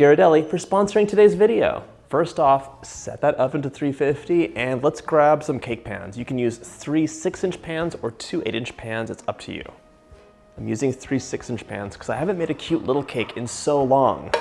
Ghirardelli for sponsoring today's video. First off, set that oven to 350 and let's grab some cake pans. You can use three six inch pans or two eight inch pans, it's up to you. I'm using three six inch pans because I haven't made a cute little cake in so long.